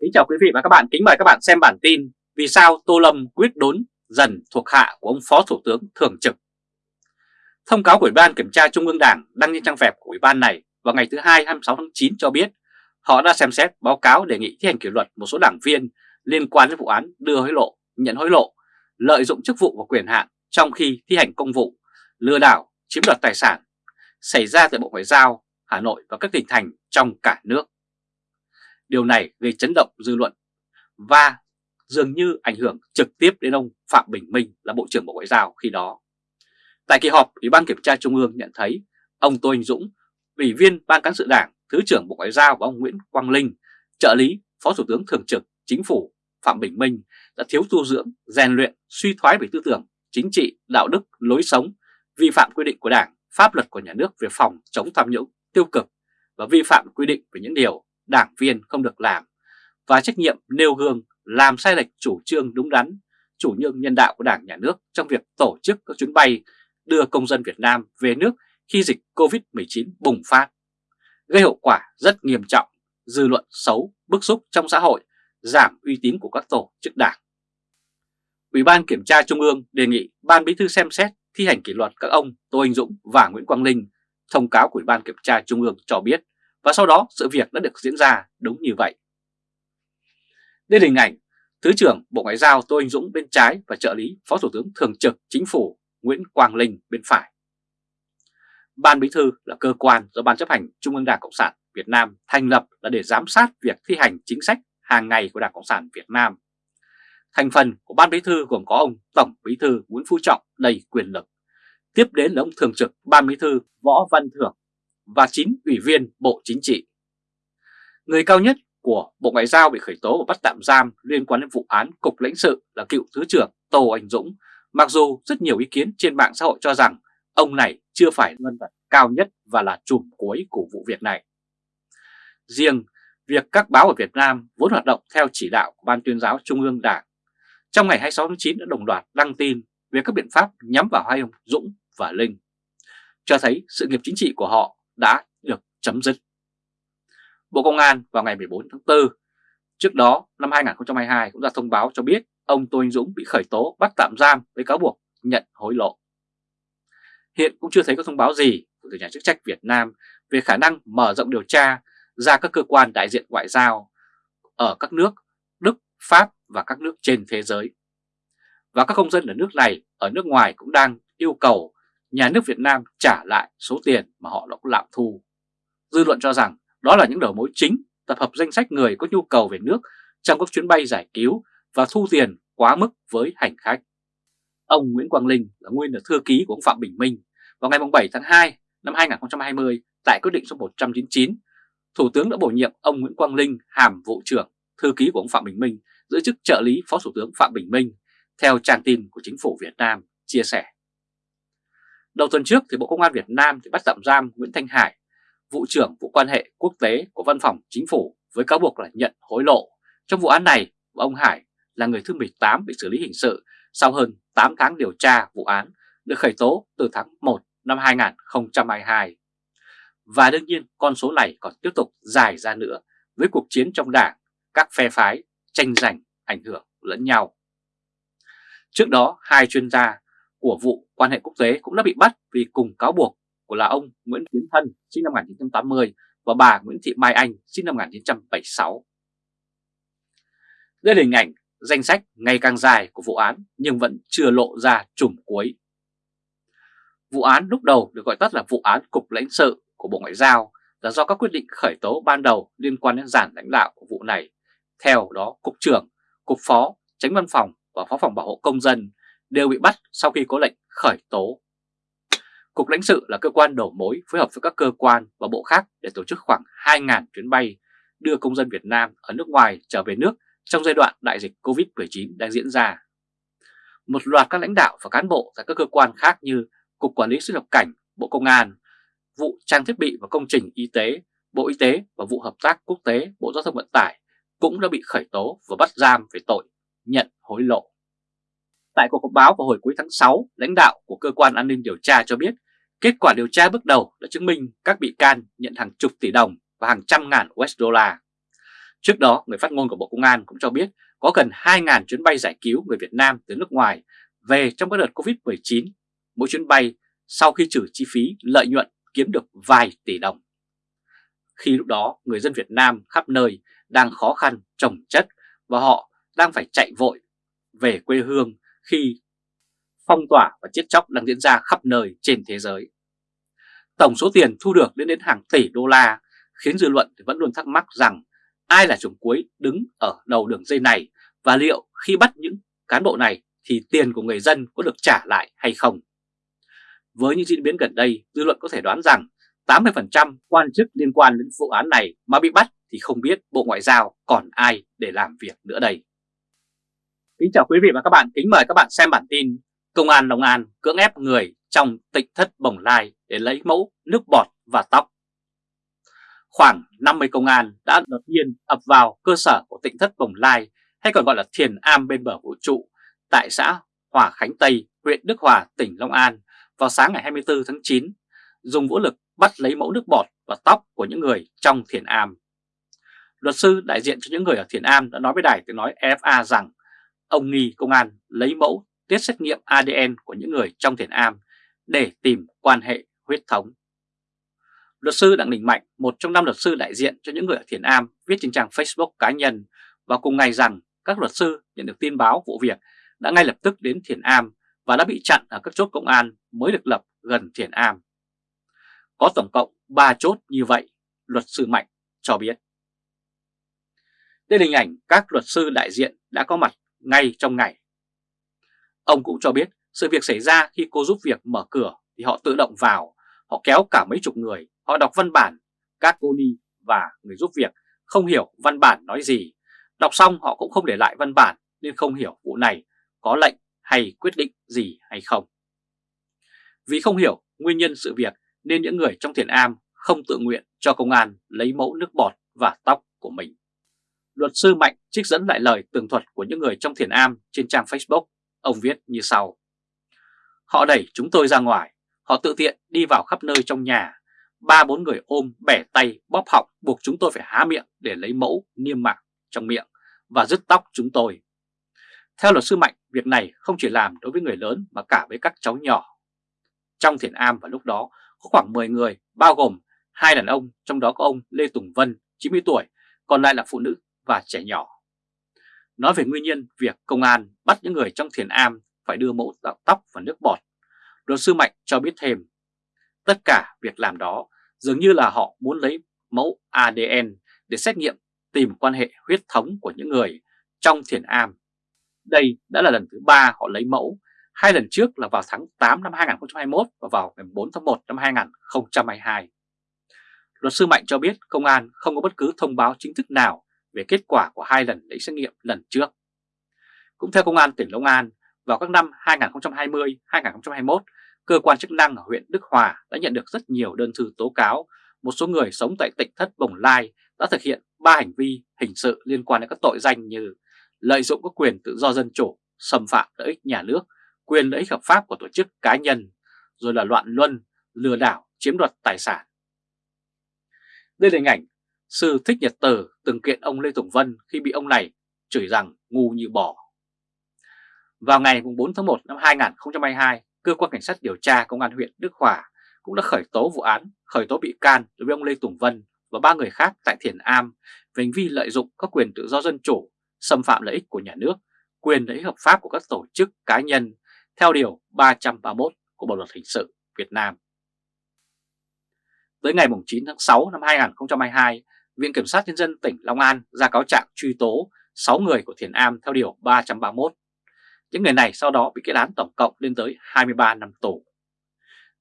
Kính chào quý vị và các bạn, kính mời các bạn xem bản tin Vì sao Tô Lâm quyết đốn dần thuộc hạ của ông Phó Thủ tướng Thường trực Thông cáo của Ủy ban Kiểm tra Trung ương Đảng đăng trên trang web của Ủy ban này vào ngày thứ Hai 26 tháng 9 cho biết họ đã xem xét báo cáo đề nghị thi hành kỷ luật một số đảng viên liên quan đến vụ án đưa hối lộ, nhận hối lộ, lợi dụng chức vụ và quyền hạn trong khi thi hành công vụ, lừa đảo, chiếm đoạt tài sản xảy ra tại Bộ Ngoại giao, Hà Nội và các tỉnh thành trong cả nước. Điều này gây chấn động dư luận và dường như ảnh hưởng trực tiếp đến ông Phạm Bình Minh là Bộ trưởng Bộ Ngoại giao khi đó. Tại kỳ họp, Ủy ban Kiểm tra Trung ương nhận thấy ông Tô Anh Dũng, Ủy viên Ban Cán sự Đảng, Thứ trưởng Bộ Ngoại giao và ông Nguyễn Quang Linh, trợ lý Phó Thủ tướng Thường trực Chính phủ Phạm Bình Minh đã thiếu tu dưỡng, rèn luyện, suy thoái về tư tưởng, chính trị, đạo đức, lối sống, vi phạm quy định của Đảng, pháp luật của nhà nước về phòng chống tham nhũng, tiêu cực và vi phạm quy định về những điều đảng viên không được làm và trách nhiệm nêu gương làm sai lệch chủ trương đúng đắn, chủ trương nhân đạo của Đảng Nhà nước trong việc tổ chức các chuyến bay đưa công dân Việt Nam về nước khi dịch Covid-19 bùng phát, gây hậu quả rất nghiêm trọng, dư luận xấu, bức xúc trong xã hội, giảm uy tín của các tổ chức đảng. Ủy ban Kiểm tra Trung ương đề nghị Ban Bí thư xem xét thi hành kỷ luật các ông Tô Anh Dũng và Nguyễn Quang Linh. Thông cáo của Ủy ban Kiểm tra Trung ương cho biết và sau đó, sự việc đã được diễn ra đúng như vậy. Đây là hình ảnh Thứ trưởng Bộ Ngoại giao Tô Anh Dũng bên trái và trợ lý Phó Thủ tướng Thường trực Chính phủ Nguyễn Quang Linh bên phải. Ban Bí thư là cơ quan do Ban chấp hành Trung ương Đảng Cộng sản Việt Nam thành lập là để giám sát việc thi hành chính sách hàng ngày của Đảng Cộng sản Việt Nam. Thành phần của Ban Bí thư gồm có ông Tổng Bí thư Nguyễn Phú Trọng đầy quyền lực. Tiếp đến là ông Thường trực Ban Bí thư Võ Văn Thưởng và 9 ủy viên Bộ Chính trị. Người cao nhất của Bộ Ngoại giao bị khởi tố và bắt tạm giam liên quan đến vụ án Cục lãnh sự là cựu Thứ trưởng Tô Anh Dũng, mặc dù rất nhiều ý kiến trên mạng xã hội cho rằng ông này chưa phải nhân vật cao nhất và là chùm cuối của vụ việc này. Riêng việc các báo ở Việt Nam vốn hoạt động theo chỉ đạo của Ban tuyên giáo Trung ương Đảng, trong ngày 26 tháng 9 đã đồng loạt đăng tin về các biện pháp nhắm vào hai ông Dũng và Linh, cho thấy sự nghiệp chính trị của họ đã được chấm dứt. Bộ Công an vào ngày 14 tháng 4, trước đó năm 2022 cũng ra thông báo cho biết ông Tô Anh Dũng bị khởi tố bắt tạm giam với cáo buộc nhận hối lộ. Hiện cũng chưa thấy có thông báo gì từ nhà chức trách Việt Nam về khả năng mở rộng điều tra ra các cơ quan đại diện ngoại giao ở các nước Đức, Pháp và các nước trên thế giới. Và các công dân ở nước này, ở nước ngoài cũng đang yêu cầu nhà nước Việt Nam trả lại số tiền mà họ đã lạm thu. Dư luận cho rằng đó là những đầu mối chính tập hợp danh sách người có nhu cầu về nước trong các chuyến bay giải cứu và thu tiền quá mức với hành khách. Ông Nguyễn Quang Linh là nguyên là thư ký của ông Phạm Bình Minh. Vào ngày 7 tháng 2 năm 2020 tại quyết định số 199, Thủ tướng đã bổ nhiệm ông Nguyễn Quang Linh hàm vụ trưởng, thư ký của ông Phạm Bình Minh giữ chức trợ lý Phó Thủ tướng Phạm Bình Minh, theo trang tin của chính phủ Việt Nam chia sẻ. Đầu tuần trước thì Bộ Công an Việt Nam thì bắt tạm giam Nguyễn Thanh Hải, vụ trưởng vụ quan hệ quốc tế của Văn phòng Chính phủ với cáo buộc là nhận hối lộ. Trong vụ án này, ông Hải là người thứ 18 bị xử lý hình sự sau hơn 8 tháng điều tra vụ án được khởi tố từ tháng 1 năm 2022. Và đương nhiên con số này còn tiếp tục dài ra nữa với cuộc chiến trong đảng, các phe phái tranh giành ảnh hưởng lẫn nhau. Trước đó, hai chuyên gia của vụ quan hệ quốc tế cũng đã bị bắt vì cùng cáo buộc của là ông Nguyễn Tiến Thân sinh năm 1980 và bà Nguyễn Thị Mai Anh sinh năm 1976. Đây là hình ảnh danh sách ngày càng dài của vụ án nhưng vẫn chưa lộ ra trùm cuối. Vụ án lúc đầu được gọi tắt là vụ án Cục lãnh sự của Bộ Ngoại giao là do các quyết định khởi tố ban đầu liên quan đến giản lãnh đạo của vụ này. Theo đó, Cục trưởng, Cục Phó, Tránh Văn phòng và Phó phòng Bảo hộ Công dân đều bị bắt sau khi có lệnh khởi tố. Cục lãnh sự là cơ quan đầu mối phối hợp với các cơ quan và bộ khác để tổ chức khoảng 2.000 chuyến bay đưa công dân Việt Nam ở nước ngoài trở về nước trong giai đoạn đại dịch Covid-19 đang diễn ra. Một loạt các lãnh đạo và cán bộ tại các cơ quan khác như Cục Quản lý xuất nhập cảnh, Bộ Công an, vụ trang thiết bị và công trình y tế, Bộ Y tế và vụ hợp tác quốc tế, Bộ Giao thông Vận tải cũng đã bị khởi tố và bắt giam về tội nhận hối lộ. Tại cuộc họp báo vào hồi cuối tháng 6, lãnh đạo của cơ quan an ninh điều tra cho biết kết quả điều tra bước đầu đã chứng minh các bị can nhận hàng chục tỷ đồng và hàng trăm ngàn USD. Trước đó, người phát ngôn của Bộ Công an cũng cho biết có gần 2.000 chuyến bay giải cứu người Việt Nam từ nước ngoài về trong các đợt Covid-19, mỗi chuyến bay sau khi trừ chi phí lợi nhuận kiếm được vài tỷ đồng. Khi lúc đó, người dân Việt Nam khắp nơi đang khó khăn, trồng chất và họ đang phải chạy vội về quê hương khi phong tỏa và chết chóc đang diễn ra khắp nơi trên thế giới. Tổng số tiền thu được lên đến hàng tỷ đô la khiến dư luận vẫn luôn thắc mắc rằng ai là chủng cuối đứng ở đầu đường dây này và liệu khi bắt những cán bộ này thì tiền của người dân có được trả lại hay không. Với những diễn biến gần đây, dư luận có thể đoán rằng 80% quan chức liên quan đến vụ án này mà bị bắt thì không biết Bộ Ngoại giao còn ai để làm việc nữa đây. Kính chào quý vị và các bạn, kính mời các bạn xem bản tin Công an Long An cưỡng ép người trong tịnh thất Bồng Lai để lấy mẫu nước bọt và tóc. Khoảng 50 công an đã đột nhiên ập vào cơ sở của tịnh thất Bồng Lai hay còn gọi là thiền am bên bờ vũ trụ tại xã Hòa Khánh Tây, huyện Đức Hòa, tỉnh Long An vào sáng ngày 24 tháng 9, dùng vũ lực bắt lấy mẫu nước bọt và tóc của những người trong thiền am. Luật sư đại diện cho những người ở thiền am đã nói với đài tiếng nói FA rằng ông nghi công an lấy mẫu tiết xét nghiệm ADN của những người trong thiền am để tìm quan hệ huyết thống. Luật sư Đặng Đình Mạnh, một trong năm luật sư đại diện cho những người ở thiền am, viết trên trang Facebook cá nhân và cùng ngày rằng các luật sư nhận được tin báo vụ việc đã ngay lập tức đến thiền am và đã bị chặn ở các chốt công an mới được lập gần thiền am. Có tổng cộng 3 chốt như vậy, luật sư Mạnh cho biết. Đây là hình ảnh các luật sư đại diện đã có mặt ngay trong ngày. Ông cũng cho biết sự việc xảy ra khi cô giúp việc mở cửa thì họ tự động vào, họ kéo cả mấy chục người, họ đọc văn bản, các cô ni và người giúp việc không hiểu văn bản nói gì. Đọc xong họ cũng không để lại văn bản nên không hiểu vụ này có lệnh hay quyết định gì hay không. Vì không hiểu nguyên nhân sự việc nên những người trong thiền am không tự nguyện cho công an lấy mẫu nước bọt và tóc của mình. Luật sư Mạnh trích dẫn lại lời tường thuật của những người trong thiền am trên trang Facebook. Ông viết như sau. Họ đẩy chúng tôi ra ngoài, họ tự tiện đi vào khắp nơi trong nhà. Ba bốn người ôm, bẻ tay, bóp họng buộc chúng tôi phải há miệng để lấy mẫu niêm mạc trong miệng và rứt tóc chúng tôi. Theo luật sư Mạnh, việc này không chỉ làm đối với người lớn mà cả với các cháu nhỏ. Trong thiền am vào lúc đó có khoảng 10 người, bao gồm hai đàn ông, trong đó có ông Lê Tùng Vân, 90 tuổi, còn lại là phụ nữ và trẻ nhỏ. Nói về nguyên nhân việc công an bắt những người trong thiền am phải đưa mẫu tóc và nước bọt, luật sư Mạnh cho biết thêm, tất cả việc làm đó dường như là họ muốn lấy mẫu ADN để xét nghiệm tìm quan hệ huyết thống của những người trong thiền am. Đây đã là lần thứ ba họ lấy mẫu, hai lần trước là vào tháng 8 năm 2021 và vào ngày 4 tháng 1 năm 2022. Luật sư Mạnh cho biết công an không có bất cứ thông báo chính thức nào về kết quả của hai lần lấy xét nghiệm lần trước. Cũng theo Công an tỉnh Long An, vào các năm 2020-2021, cơ quan chức năng ở huyện Đức Hòa đã nhận được rất nhiều đơn thư tố cáo một số người sống tại tỉnh thất Bồng Lai đã thực hiện 3 hành vi hình sự liên quan đến các tội danh như lợi dụng các quyền tự do dân chủ, xâm phạm lợi ích nhà nước, quyền lợi ích hợp pháp của tổ chức cá nhân, rồi là loạn luân, lừa đảo, chiếm đoạt tài sản. Đây là hình ảnh sư Thích Nhật Tử từng kiện ông Lê Tùng Vân khi bị ông này chửi rằng ngu như bò. Vào ngày 4 tháng 1 năm 2022, Cơ quan Cảnh sát điều tra Công an huyện Đức Hòa cũng đã khởi tố vụ án, khởi tố bị can đối với ông Lê Tùng Vân và ba người khác tại Thiền Am về hành vi lợi dụng các quyền tự do dân chủ, xâm phạm lợi ích của nhà nước, quyền lợi ích hợp pháp của các tổ chức cá nhân theo Điều 331 của Bộ Luật Hình sự Việt Nam. Tới ngày 9 tháng 6 năm 2022, Viện Kiểm sát Nhân dân tỉnh Long An ra cáo trạng truy tố 6 người của Thiền Am theo Điều 331. Những người này sau đó bị kết án tổng cộng lên tới 23 năm tù.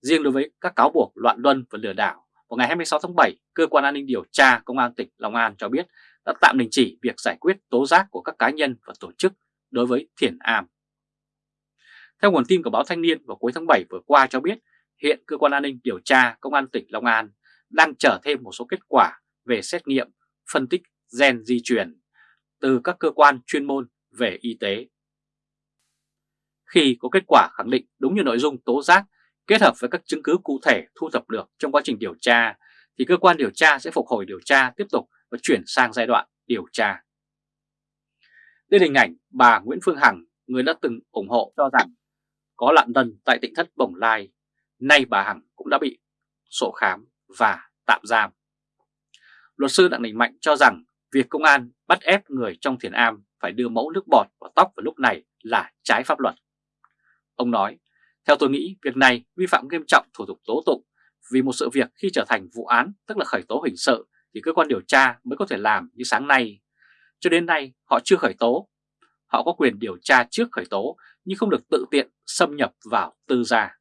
Riêng đối với các cáo buộc loạn luân và lừa đảo, vào ngày 26 tháng 7, Cơ quan An ninh Điều tra Công an tỉnh Long An cho biết đã tạm đình chỉ việc giải quyết tố giác của các cá nhân và tổ chức đối với Thiền Am. Theo nguồn tin của báo Thanh niên vào cuối tháng 7 vừa qua cho biết, hiện Cơ quan An ninh Điều tra Công an tỉnh Long An đang chờ thêm một số kết quả về xét nghiệm, phân tích gen di truyền từ các cơ quan chuyên môn về y tế. Khi có kết quả khẳng định đúng như nội dung tố giác kết hợp với các chứng cứ cụ thể thu thập được trong quá trình điều tra, thì cơ quan điều tra sẽ phục hồi điều tra tiếp tục và chuyển sang giai đoạn điều tra. Đây là hình ảnh bà Nguyễn Phương Hằng, người đã từng ủng hộ cho rằng có lạn tân tại tỉnh thất Bồng Lai. Nay bà Hằng cũng đã bị sổ khám và tạm giam. Luật sư Đặng Đình Mạnh cho rằng việc công an bắt ép người trong thiền am phải đưa mẫu nước bọt vào tóc vào lúc này là trái pháp luật. Ông nói, theo tôi nghĩ việc này vi phạm nghiêm trọng thủ tục tố tụng vì một sự việc khi trở thành vụ án tức là khởi tố hình sự thì cơ quan điều tra mới có thể làm như sáng nay. Cho đến nay họ chưa khởi tố. Họ có quyền điều tra trước khởi tố nhưng không được tự tiện xâm nhập vào tư gia.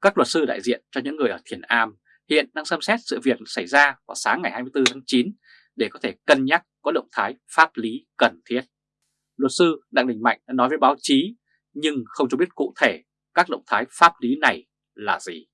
Các luật sư đại diện cho những người ở Thiền Am hiện đang xem xét sự việc xảy ra vào sáng ngày 24 tháng 9 để có thể cân nhắc có động thái pháp lý cần thiết. Luật sư Đặng Đình Mạnh đã nói với báo chí nhưng không cho biết cụ thể các động thái pháp lý này là gì.